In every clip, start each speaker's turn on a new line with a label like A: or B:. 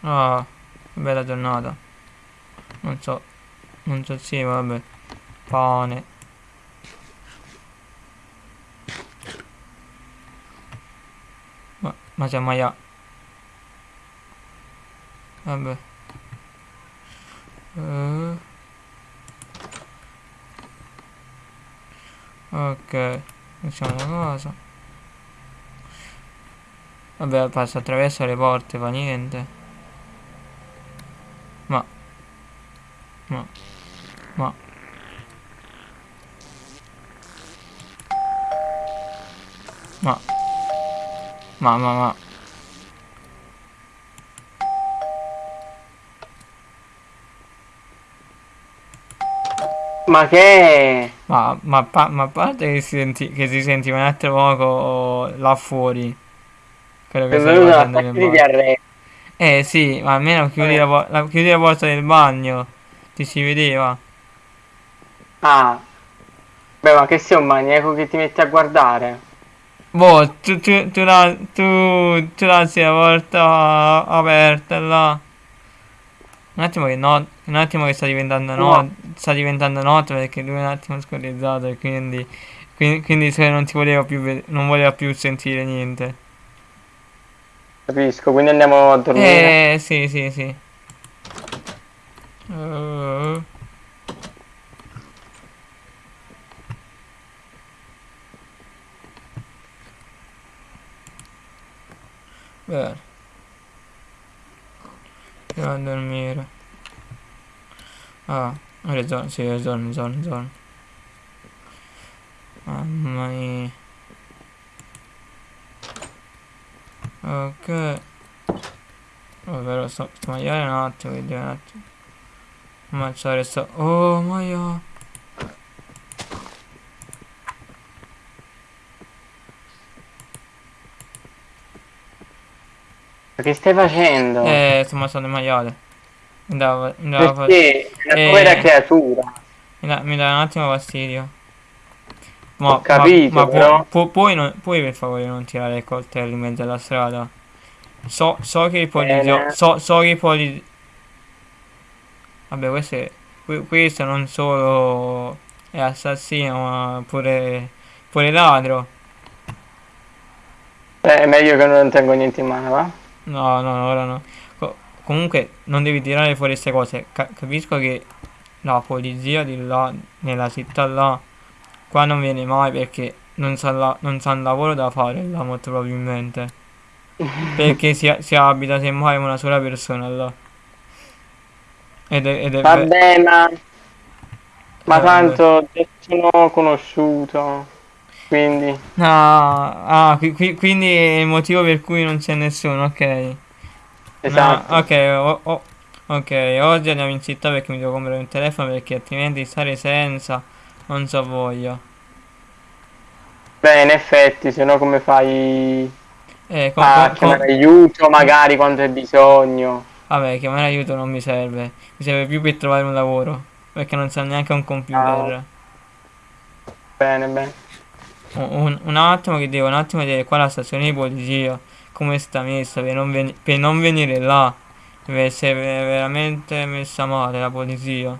A: Ah, bella giornata. Non so, non so, sì, vabbè. Pane. Ma, ma c'è mai... Vabbè. Uh. Ok, facciamo una cosa. Vabbè, passa attraverso le porte, fa niente. Ma Ma Ma. Ma. Ma ma ma.
B: Ma che
A: Ma, ma, pa ma a parte che si, senti che si sentiva un altro poco là fuori. Quello che
B: è
A: sta facendo nel
B: diarrea.
A: Eh sì, ma almeno chiudi la, po- la- chiudi la porta del bagno Ti si vedeva
B: Ah, beh, ma che sei un maniaco che ti metti a guardare?
A: Boh, tu, tu, tu, la, tu, tu lasci la porta aperta là. Un attimo che no, un attimo che sta diventando
B: No,
A: no, sta diventando notte perché lui è un attimo scorrizzato e quindi, quindi, quindi se non ti voleva più, non voleva più sentire niente.
B: capisco, quindi andiamo a dormire.
A: Eh, sì, sì, sì. Uh, bene, andiamo a dormire. Ah, hai ragione, sì, ragione, hai ragione. Mamma mia. Ok. Ovvero sto, sto maiale un attimo, vedi un attimo. Ammazzare sto... Oh, maia.
B: Ma che stai facendo?
A: Eh, sto ammazzando il maiale. Dava fa-
B: Perché? Una
A: Eh.
B: povera creatura.
A: mi dà, mi dà un attimo fastidio. Ma,
B: Ho
A: ma,
B: capito,
A: ma pu-
B: però.
A: pu- puoi, non- puoi per favore non tirare il coltello in mezzo alla strada? So, so che i poliziotti...
B: Bene.
A: So, so che i poliziotti... Vabbè, questo, è, que- questo non solo è assassino, ma pure, pure ladro.
B: Beh, è meglio che non tengo niente in mano, va?
A: No, no, ora no. Co- comunque, non devi tirare fuori queste cose. Ca- capisco che la polizia di là, nella città là, qua non viene mai perché non sa, la- non sa un lavoro da fare là, molto probabilmente. Perché si, si abita semmai una sola persona là. Ed è, ed è ve-
B: Vabbè, ma, ma
A: eh,
B: tanto sono conosciuto, quindi...
A: Ah, ah, qui- qui- quindi è il motivo per cui non c'è nessuno, ok. No,
B: Esatto.
A: ok, o- o- ok, oggi andiamo in città perché mi devo comprare un telefono perché altrimenti stare senza non so voglia.
B: Beh, in effetti, se no come fai
A: Eh, con,
B: a
A: con-
B: chiamare aiuto magari quando hai bisogno?
A: Vabbè, chiamare aiuto non mi serve, mi serve più per trovare un lavoro, perché non so neanche un computer.
B: Bene, bene.
A: Un, un- attimo che devo un attimo vedere qua la stazione di polizia, come sta messa per non, veni- per non venire là. Deve essere ve- veramente messa male la polizia.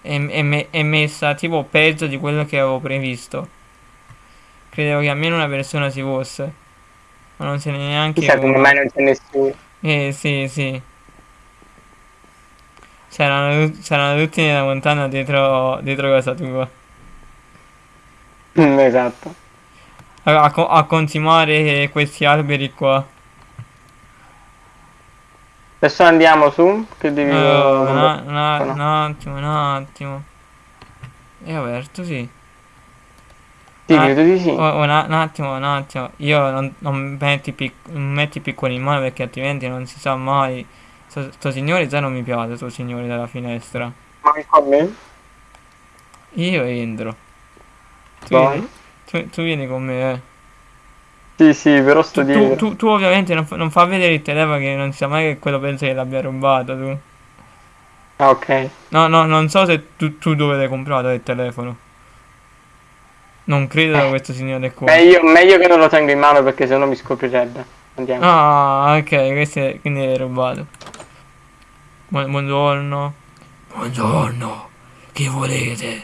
A: È, è me- è messa tipo peggio di quello che avevo previsto. Credevo che almeno una persona si fosse, ma non se n'è neanche
B: Chissà come mai non c'è nessuno.
A: Eh sì, sì. C'erano, c'erano tutti nella montagna dietro, dietro casa tua.
B: Mm, Esatto.
A: A, a a continuare questi alberi qua.
B: Adesso andiamo su, che devi...
A: Oh, un, un un attimo, un attimo. È aperto, sì.
B: Sì,
A: Ah,
B: credo di sì.
A: oh, un, attimo, un attimo. Io non, non metti, pic- non metti piccoli in mano perché altrimenti non si sa mai. Sto, sto signore già non mi piace, sto signore dalla finestra.
B: Manco a me.
A: Io entro. Tu vieni, tu, tu vieni con me, eh.
B: Sì, sì, però sto
A: Tu, tu,
B: dietro.
A: tu- tu ovviamente non, fa- non fa vedere il telefono che non sa mai che quello pensa che l'abbia rubato tu.
B: Ah, ok.
A: No, no, non so se tu, tu dove l'hai comprato il telefono. Non credo da questo signore qua.
B: Meglio, meglio che non lo tengo in mano perché sennò mi scoprirebbe. Andiamo.
A: Ah, ok, questo è, quindi è rubato. Bu- buongiorno. Buongiorno. Che volete?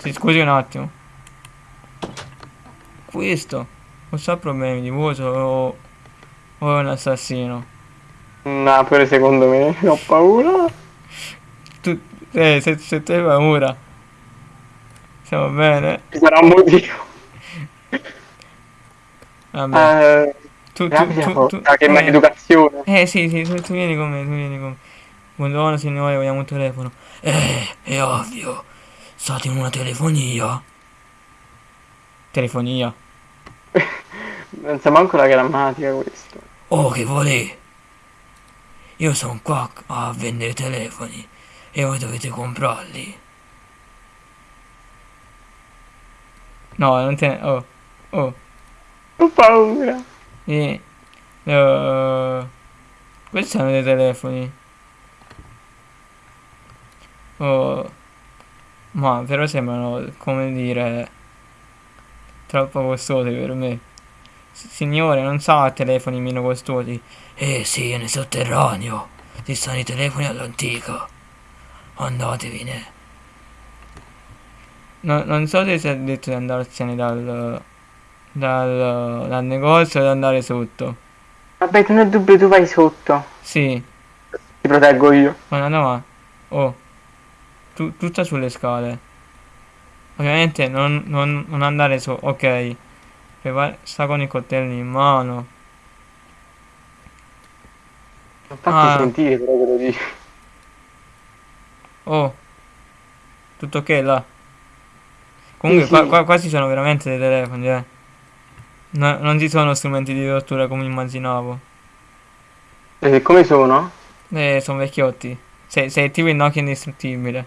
A: Si scusi un attimo. Questo non so problemi di voce o, o è un assassino.
B: No, pure secondo me ho paura.
A: Tu, eh, se, se tu hai paura. Stiamo bene?
B: Ci sarà un motivo.
A: Vabbè.
B: Eh,
A: tu, tu, tu, tu,
B: che
A: eh,
B: maleducazione.
A: Eh sì, sì, tu, tu vieni con me, tu vieni con me. Buongiorno signore, vogliamo un telefono. Eh, è ovvio. State in una telefonia. Telefonia.
B: Non sa manco la grammatica questo.
A: Oh, che volete? Io sono qua a vendere telefoni e voi dovete comprarli. No, non te ne... Oh, oh.
B: Ho paura.
A: E, eh, questi sono dei telefoni. Oh, ma però sembrano, come dire, troppo costosi per me. Signore, non sa telefoni meno costosi. Eh sì, nel sotterraneo. Ci stanno i telefoni all'antica. Andatevene. No, non so se si è detto di andarsene dal, dal, dal negozio o di andare sotto.
B: Vabbè, non ho dubbio, tu vai sotto.
A: Sì,
B: Ti proteggo io.
A: ma no, ma... Oh, tu, tutta sulle scale. Ovviamente non, non, non andare su, ok. Prepara- sta con i coltelli in mano.
B: Non fatti
A: Ah.
B: sentire, però che lo dico.
A: Oh, tutto ok là. Comunque
B: Sì,
A: qua,
B: sì.
A: qua, qua ci sono veramente dei telefoni, eh. No- non ci sono strumenti di tortura come immaginavo.
B: E come sono?
A: Eh, sono vecchiotti. Sei, sei tipo il Nokia indistruttibile.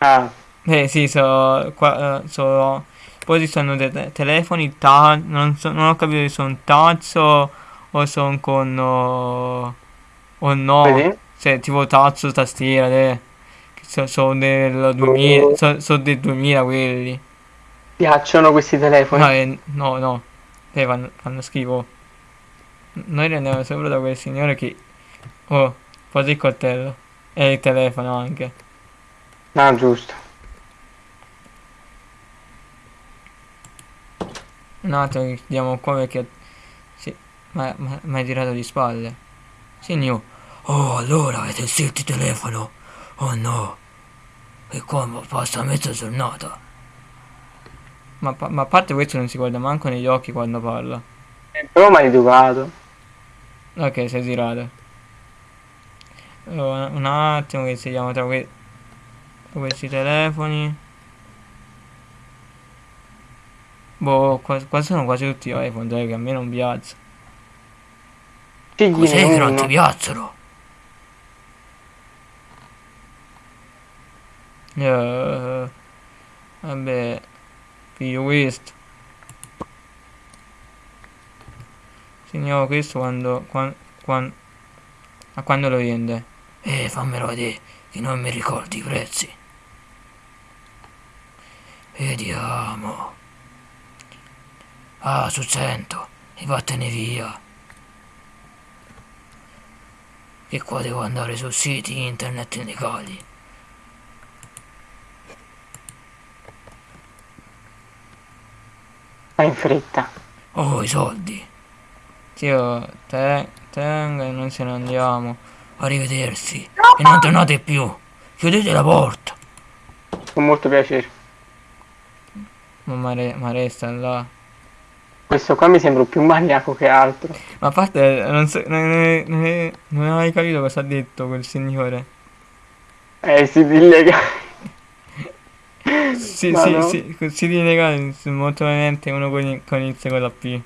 B: Ah,
A: Eh sì, so, qua, eh, so- poi ci sono dei te- telefoni touch, non, so- non ho capito se sono touch o, o sono con o, o no,
B: vedi?
A: cioè tipo touch o tastiera, eh. Che so- sono del 2000, so- sono del 2000 quelli.
B: Piacciono questi telefoni?
A: No, eh, no, no, eh, fanno, fanno schifo. Noi andiamo sopra da quel signore che, oh, posa il coltello e il telefono anche.
B: Ah, giusto.
A: Un attimo che chiudiamo qua perché... Sì, ma mi hai girato di spalle. Signor. Oh, allora avete il telefono? Oh no. E come passa mezza giornata? Ma, ma a parte questo non si guarda manco negli occhi quando parla.
B: È proprio maleducato.
A: Ok, sei girato. Oh, un attimo che scegliamo tra que- questi telefoni. Boh, qua, qua sono quasi tutti iPhone, dai, che a me non piace.
B: Scegliene uno.
A: piacciono? Eh, vabbè, piglio questo. Signor, questo quando, quan- quan- a quando lo vende? Eh, fammelo vedere, che non mi ricordi i prezzi. Vediamo. Ah, su 100, e vattene via. Che qua devo andare su siti internet illegali.
B: Fai in fretta.
A: Oh, i soldi. Zio, te, tenga e noi se ne andiamo. Arrivederci. E non tornate più. Chiudete la porta.
B: Con molto piacere.
A: Ma Mare, Mare sta là.
B: Questo qua mi sembra più maniaco che altro.
A: Ma a parte, non, so- non, non- non- non hai capito cosa ha detto quel signore.
B: Eh, si illegale. Ma
A: sì,
B: no.
A: sì, così di legale, molto ovviamente uno con, il- con inizio con la P.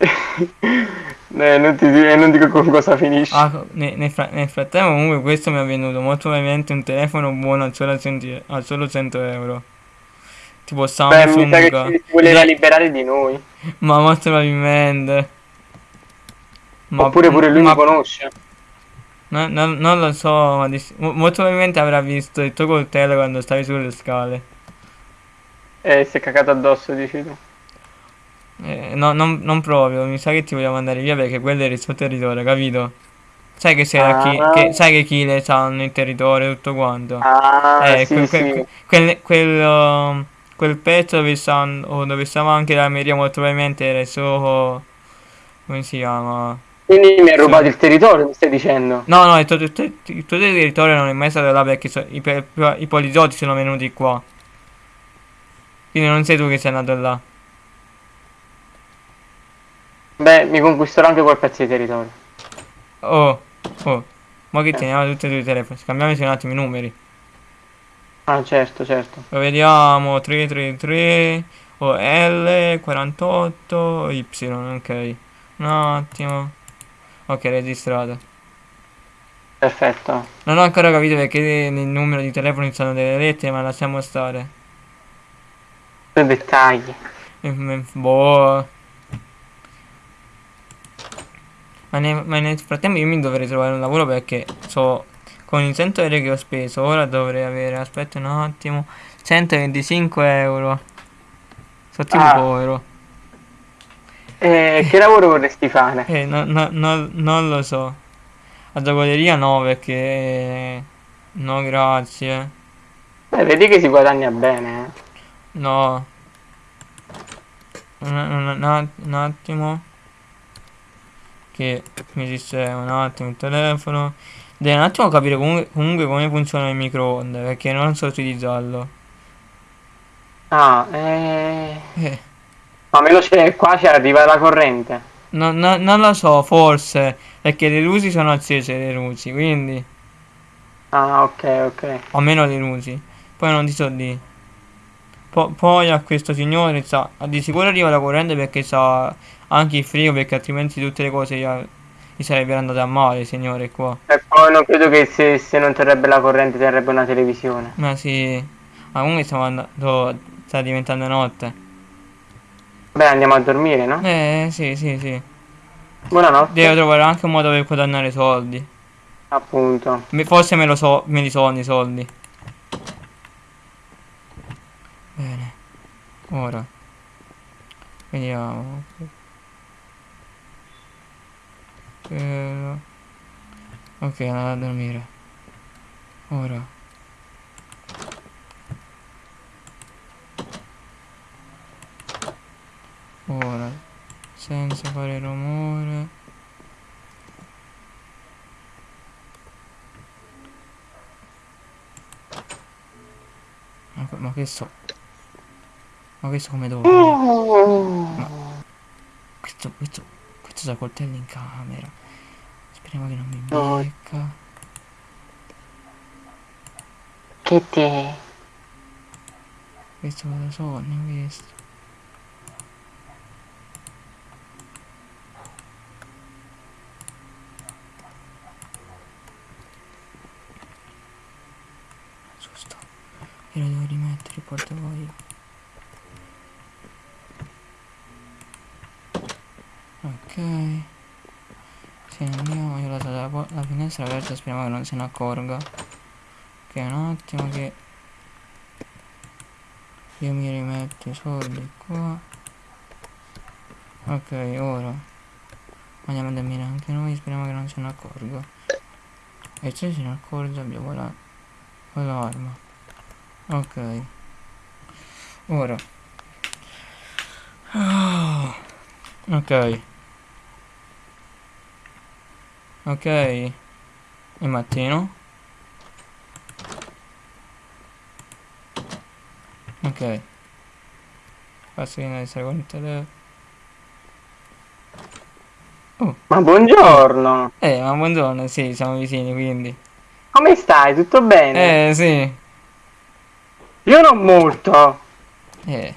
B: Eh, non ti dico, non dico con cosa finisce.
A: Ah, nel, fra- nel frattempo comunque questo mi è venuto molto ovviamente un telefono buono al solo, 100 al solo 100 euro. Tipo
B: Beh,
A: Samsung.
B: sa che ci si voleva liberare di noi.
A: Ma molto probabilmente. Ma,
B: Oppure pure lui
A: ma,
B: mi conosce.
A: No- no- non lo so, ma mo- molto probabilmente avrà visto il tuo coltello quando stavi sulle scale.
B: E si è cagato addosso, dici tu.
A: Eh, no, non, non proprio, mi sa che ti vogliamo mandare via perché quello era il suo territorio, capito? Sai che, c'era chi,
B: Ah.
A: che, sai che Kile sanno il territorio e tutto quanto.
B: Ah,
A: Eh,
B: sì,
A: que-
B: sì.
A: que- quel, quel, quel pezzo dove stanno, dove stava anche la Maria molto probabilmente era il suo... come si chiama?
B: Quindi mi hai
A: Sì.
B: rubato il territorio, mi stai dicendo?
A: No, no, il tuo, il tuo- il tuo territorio non è mai stato là perché so- i, i poliziotti sono venuti qua. Quindi non sei tu che sei andato là.
B: Beh, mi conquisterò anche quel pezzo di territorio.
A: Oh, oh, ma
B: Eh.
A: che teniamo tutti e due i telefoni? Scambiamoci un attimo i numeri.
B: Ah, certo, certo.
A: Lo vediamo 333 o L48 Y, ok. Un attimo. Ok, registrato.
B: Perfetto.
A: Non ho ancora capito perché nel numero di telefono sono delle lettere, ma lasciamo stare.
B: Due dettagli.
A: Mm, Boh. Ma, ne- ma nel frattempo io mi dovrei trovare un lavoro perché so con il 100 euro che ho speso, ora dovrei avere, aspetta un attimo, 125 euro. Sono tipo
B: Ah.
A: povero.
B: E che lavoro vorresti fare?
A: Eh, no- no- no- non lo so. La giocoleria no, perché... No, grazie.
B: Beh, vedi che si guadagna bene, eh.
A: No. Un, un- un- un attimo. Che mi sistema un attimo il telefono. Devo un attimo capire comunque, comunque come funziona il microonde, perché non so utilizzarlo.
B: Ah, eh...
A: Eh,
B: Ma meno c'è qua, ci arriva la corrente.
A: no- no- non lo so, forse, perché le luci sono accese, le luci, quindi...
B: Ah, ok, ok.
A: almeno le luci. Poi non ti so di. Po- poi a questo signore sa, di sicuro arriva la corrente perché sa anche il frigo perché altrimenti tutte le cose gli, gli sarebbero andate a male, signore qua.
B: E poi non credo che se, se non terrebbe la corrente terrebbe una televisione.
A: Ma sì, ma comunque stiamo andando, sta diventando notte.
B: Beh, andiamo a dormire, no?
A: Eh sì, sì, sì.
B: Buonanotte.
A: Devo trovare anche un modo per guadagnare soldi.
B: Appunto.
A: Forse me lo so, me li sono i soldi. Bene. Ora. Vediamo. Eh, Ok, andate a dormire. Ora. Ora. Senza fare rumore. Ma, ma questo. Ma questo come dove? Questo, questo, questo c'ha coltello in camera. Speriamo che non mi becca.
B: Che te?
A: Questo cosa sono, questo. Giusto. Io lo devo rimettere il portafoglio. Ok. Se andiamo, io la, po- la finestra aperta, speriamo che non se ne accorga. Ok, un attimo che io mi rimetto i soldi qua. Ok, ora andiamo a dormire anche noi, speriamo che non se ne accorga. E se se ne accorge abbiamo la l'arma. Ok. Ora. Ah. Ok. Ok. È mattino. Ok. Essere con il telefono.
B: Ma buongiorno.
A: Eh, ma buongiorno, sì, siamo vicini, quindi.
B: Come stai? Tutto bene?
A: Eh, sì.
B: Io non molto.
A: Eh.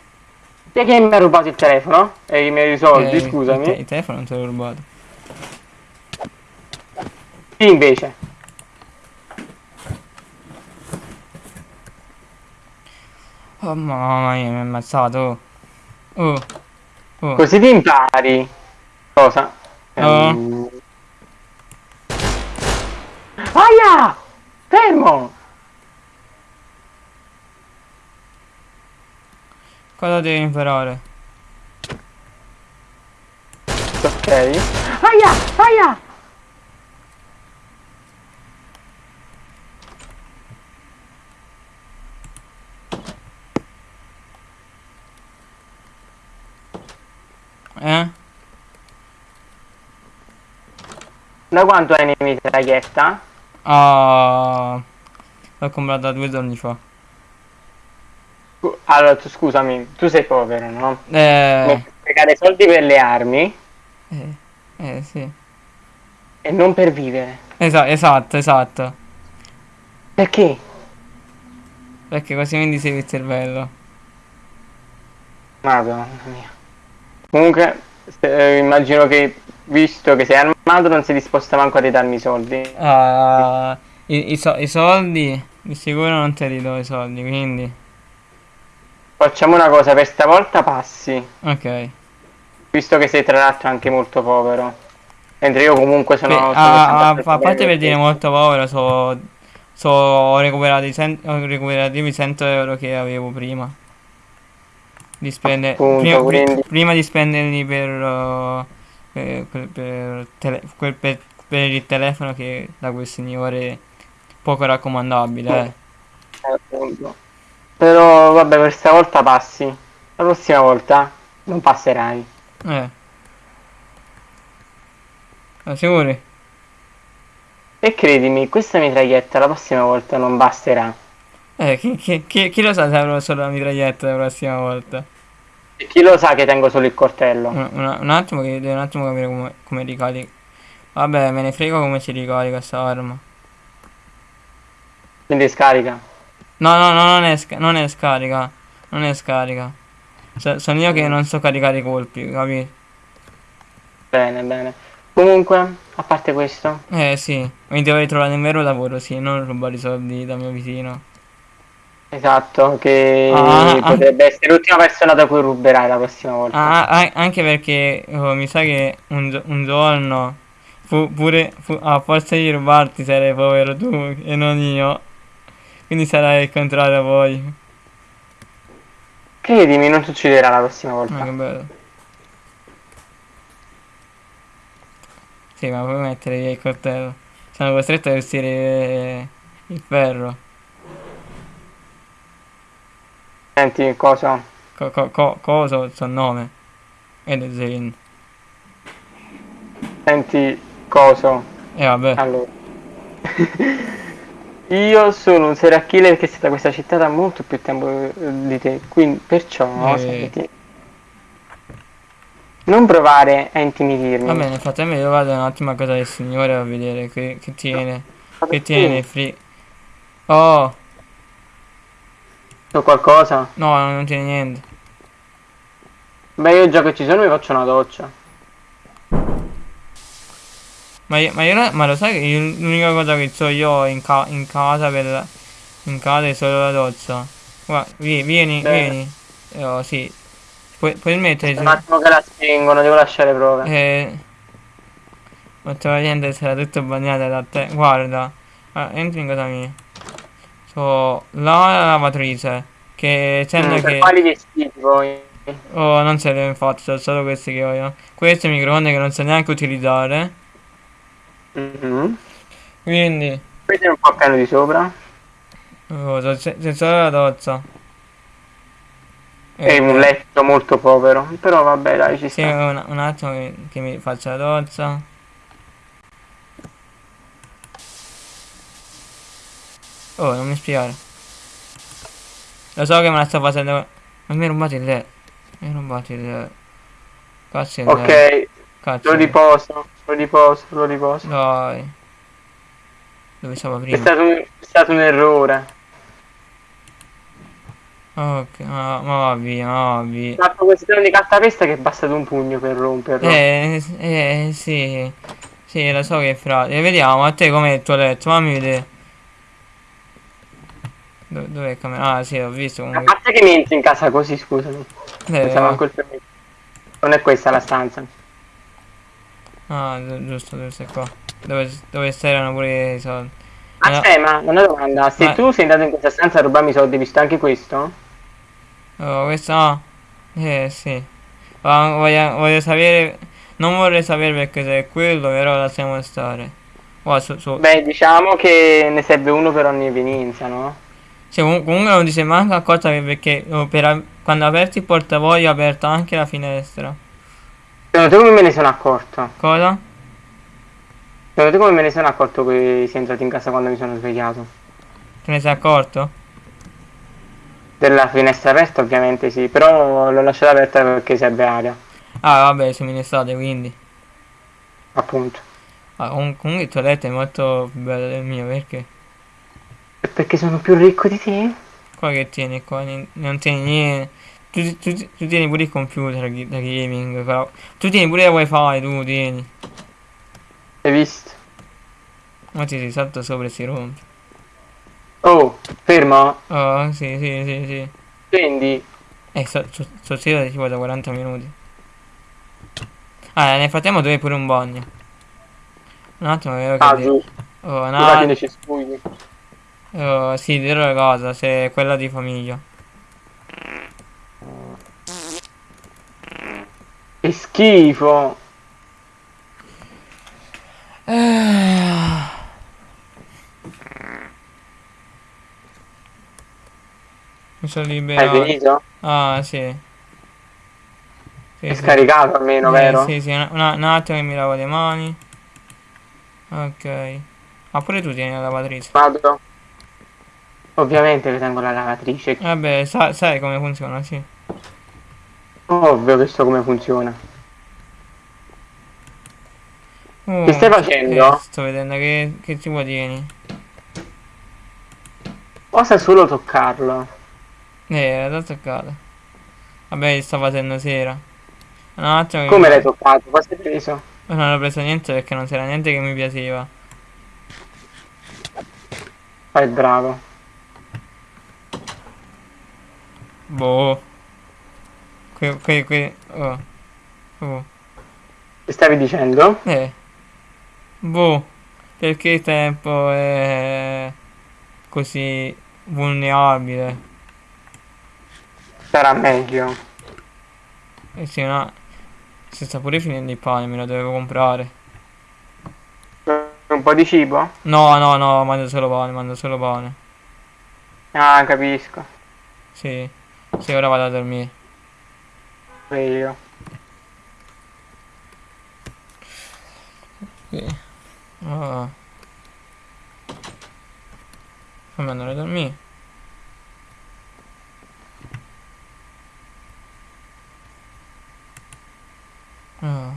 B: Che mi ha rubato il telefono? E i miei soldi,
A: eh, Il, te-
B: scusami.
A: il telefono non te l'ho rubato.
B: Sì, invece.
A: Oh, mamma mia, mi ha ammazzato. Oh. Oh.
B: Così ti impari. Cosa?
A: Ah.
B: Ehm, Fermo!
A: Cosa devi imparare?
B: Ok. Aia! Aia!
A: Eh?
B: Da quanto hai in mitraglietta?
A: Ah, l'ho comprata due giorni fa.
B: Allora, tu, scusami, tu sei povero, no?
A: Eh,
B: sprecare soldi per le armi
A: eh, eh, sì.
B: e non per vivere.
A: Esa- esatto, esatto.
B: Perché?
A: Perché così mi disevi il cervello.
B: Madonna mia. Comunque, eh, immagino che, visto che sei armato, non sei disposto manco a ridarmi i soldi.
A: Ah, i, i so- i soldi, di sicuro non te li do i soldi, quindi...
B: Facciamo una cosa, per stavolta passi,
A: Ok.
B: visto che sei tra l'altro anche molto povero. Mentre io comunque sono...
A: Beh,
B: sono
A: ah,
B: abbastanza
A: a parte per dire molto povero, so, so, ho recuperato ho recuperato i 100 euro che avevo prima. Di spendere,
B: Appunto,
A: prima, pri- prima di spenderli per, uh, per, per- per tele- per- per il telefono che da quel signore poco raccomandabile, eh.
B: Eh, appunto. Però vabbè, per stavolta passi. La prossima volta non passerai.
A: Eh. Ma sicuri?
B: E credimi, questa mitraglietta la prossima volta non basterà.
A: Eh, chi, chi- chi- chi lo sa se avrò solo la mitraglietta la prossima volta?
B: E chi lo sa che tengo solo il coltello?
A: Un, un- un attimo che devo un attimo capire come, come ricarica. Vabbè, me ne frego come si ricarica sta arma.
B: Quindi scarica.
A: No, no, no, non è, non è scarica. Non è scarica. So- sono io che non so caricare i colpi, capi?
B: Bene, bene. Comunque, a parte questo,
A: Eh sì, mi dovrei trovare un vero lavoro, sì, non rubare i soldi dal mio vicino.
B: esatto, che
A: Ah, ah.
B: potrebbe essere l'ultima persona da cui ruberai la prossima volta.
A: Ah, ah, anche perché oh, mi sa che un, un giorno fu pure fu- a forza di rubarti sarai povero tu e non io. Quindi sarai il contrario poi.
B: Credimi, non succederà la prossima
A: Ah,
B: volta.
A: che bello. Sì, ma puoi mettere via il coltello. Sono costretto a vestire il ferro.
B: Senti, cosa?
A: Co- co- co- il suo nome? Ed è Zane.
B: Senti, coso?
A: E vabbè.
B: Allora. Io sono un serial killer che sta da questa città da molto più tempo eh, di te, quindi perciò
A: Eh.
B: senti. Non provare a intimidirmi.
A: Va bene, nel frattempo io vado un attimo a casa del signore a vedere che, che tiene.
B: Ma
A: Che tiene free. Oh,
B: So qualcosa?
A: no, non tiene niente.
B: Beh, io già che ci sono mi faccio una doccia.
A: Ma, io, ma, io ma lo sai che l'unica cosa che so io in, ca- in casa per in casa è solo la doccia. Guarda, vi- vieni,
B: Bene.
A: vieni. Oh, sì. Puoi, puoi mettere
B: Un attimo che la spingono, devo lasciare prove.
A: Eh, ma niente, sarà tutto bagnato da te. Guarda, ah, entri in casa mia. So, la lavatrice. Che sembra
B: Mm,
A: che.
B: quali vestiti poi?
A: Oh, non ce le ho infatti, sono solo questi che ho io. Questo è il microonde che non so neanche utilizzare.
B: Mhm.
A: Quindi,
B: Questo è un po' piano di sopra.
A: oh, solo la doccia.
B: E un
A: eh,
B: letto molto povero. Però vabbè, dai, ci
A: Sì,
B: sta.
A: un, un attimo che, che mi faccia la doccia. Oh, non mi spiare. Lo so che me la sto facendo. Ma mi hai rubato il letto. Mi hai rubato il letto. Cazzo il.
B: Ok,
A: Cazzo.
B: lo riposo, lo riposo, lo riposo.
A: Dai. Dove stavo
B: È
A: prima?
B: stato, un- è stato un errore.
A: Ok, ma, ma va via, ma va via.
B: Fatto questo di cartapesta che è bastato un pugno per romperlo.
A: Eh, eh, sì. Sì, lo so che è frate. Vediamo, a te com'è il tuo letto? Fammi vedere. Dove, dov'è il camera? Ah, sì, ho visto comunque.
B: parte che mi entri in casa così, scusami.
A: Eh.
B: Non è questa la stanza.
A: Ah, gi- giusto, giusto, è qua. Dove, dove c'erano pure i soldi.
B: Ah, c'è, ma una domanda, se
A: Ma-
B: tu sei andato in questa stanza a rubarmi i soldi, visto anche questo?
A: oh, questo no. Eh, sì. Ma voglio, voglio sapere... Non vorrei sapere perché se è quello, però lasciamo stare. Guarda, su, su.
B: Beh, diciamo che ne serve uno per ogni evenienza, no?
A: Cioè, comu- comunque non ti sei manco accorta che perché oh, per quando aperti il portafoglio ho aperto anche la finestra.
B: Secondo te come me ne sono accorto?
A: Cosa?
B: Secondo te come me ne sono accorto che sei entrato in casa quando mi sono svegliato?
A: Te ne sei accorto?
B: Della finestra aperta ovviamente sì, però l'ho lasciata aperta perché serve aria,
A: Ah, vabbè, siamo in estate, quindi.
B: appunto.
A: Ah, comun- comunque il tuo letto è molto bello del mio, perché?
B: Perché sono più ricco di te?
A: Qua che tieni qua? Non tieni niente. Tu, tu- tu tieni pure il computer da gaming, però. Tu tieni pure la wifi, tu tieni.
B: Hai visto?
A: Ma ti si salta sopra e si rompe.
B: Oh, fermo?
A: Oh, sì, sì, sì, sì.
B: Scendi.
A: Eh, sto, sto zitto tipo da 40 minuti. Ah, nel frattempo hai pure un bagno. Un attimo, che...
B: Ah,
A: de-
B: giusto.
A: Oh,
B: cespugli.
A: Oh, sì, dirò la cosa, se è quella di famiglia.
B: Che schifo.
A: Ah. Mi sono
B: Hai
A: liberato.
B: finito?
A: Ah, sì. Sì,
B: È
A: sì.
B: scaricato almeno,
A: Eh,
B: vero?
A: Sì, sì, un, un- un attimo che mi lavo le mani. Ok. Ma pure tu tieni la lavatrice.
B: Vado. Ovviamente che tengo la lavatrice.
A: Vabbè, sa- sai come funziona, sì.
B: Ovvio che so come funziona.
A: Oh,
B: Che stai facendo?
A: eh, sto vedendo che, che tipo tieni.
B: Osa solo toccarlo.
A: Eh, era da toccata. Vabbè, sto facendo sera. Un attimo che
B: Come
A: mi-
B: l'hai toccato? Cosa hai preso?
A: Non ho preso niente perché non c'era niente che mi piaceva.
B: Fai bravo.
A: Boh. Que, que, que, oh. Oh.
B: Che stavi dicendo?
A: Eh. Boh. Perché il tempo è così vulnerabile.
B: Sarà meglio.
A: E sì, no. Si sta pure finendo il pane, me lo dovevo comprare.
B: Un po' di cibo?
A: No, no, no, mando solo pane, mando solo pane.
B: Ah, capisco.
A: Sì. Sì, ora vado a dormire.
B: Io.
A: Sì. Ah. Fammi andare a dormire. Ah.